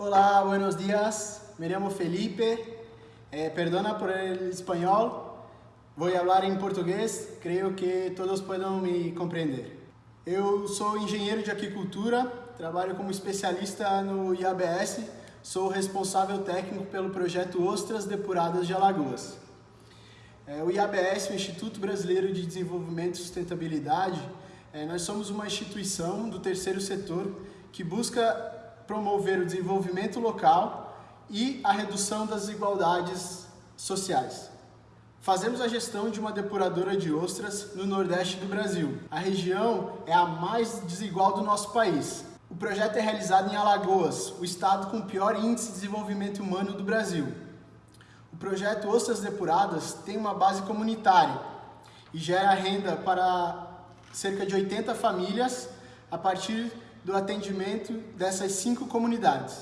Hola, buenos días. Me llamo Felipe. Eh, perdona por el español. Voy a hablar em português. Creio que todos podem me compreender. Eu sou engenheiro de aquicultura, trabalho como especialista no IABS, sou responsável técnico pelo projeto Ostras Depuradas de Alagoas. É, o IABS, o Instituto Brasileiro de Desenvolvimento e Sustentabilidade, é, nós somos uma instituição do terceiro setor que busca promover o desenvolvimento local e a redução das desigualdades sociais. Fazemos a gestão de uma depuradora de ostras no Nordeste do Brasil. A região é a mais desigual do nosso país. O projeto é realizado em Alagoas, o estado com o pior índice de desenvolvimento humano do Brasil. O projeto Ostras Depuradas tem uma base comunitária e gera renda para cerca de 80 famílias a partir do atendimento dessas cinco comunidades.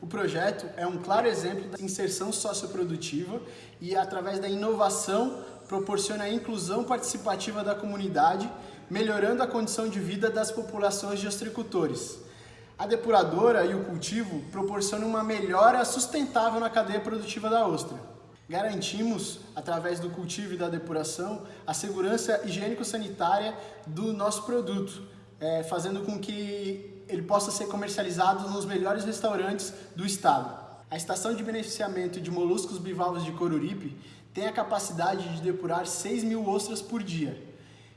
O projeto é um claro exemplo da inserção socioprodutiva e, através da inovação, proporciona a inclusão participativa da comunidade, melhorando a condição de vida das populações de ostricultores. A depuradora e o cultivo proporcionam uma melhora sustentável na cadeia produtiva da ostra. Garantimos, através do cultivo e da depuração, a segurança higiênico-sanitária do nosso produto, é, fazendo com que ele possa ser comercializado nos melhores restaurantes do estado. A estação de beneficiamento de moluscos bivalves de Coruripe tem a capacidade de depurar 6 mil ostras por dia.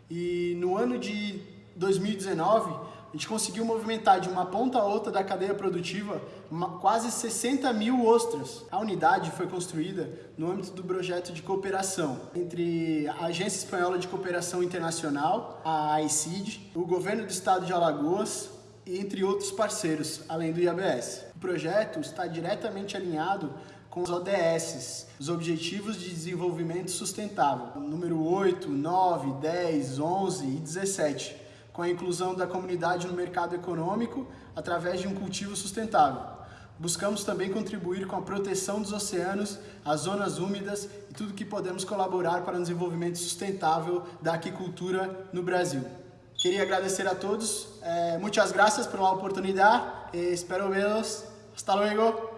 E no ano de 2019, a gente conseguiu movimentar de uma ponta a outra da cadeia produtiva uma, quase 60 mil ostras. A unidade foi construída no âmbito do projeto de cooperação entre a Agência Espanhola de Cooperação Internacional, a AICID, o Governo do Estado de Alagoas, entre outros parceiros, além do IABS. O projeto está diretamente alinhado com os ODS, os Objetivos de Desenvolvimento Sustentável, número 8, 9, 10, 11 e 17, com a inclusão da comunidade no mercado econômico através de um cultivo sustentável. Buscamos também contribuir com a proteção dos oceanos, as zonas úmidas e tudo que podemos colaborar para o desenvolvimento sustentável da aquicultura no Brasil. Queria agradecer a todos, eh, muitas graças pela oportunidade espero vê-los. Hasta luego!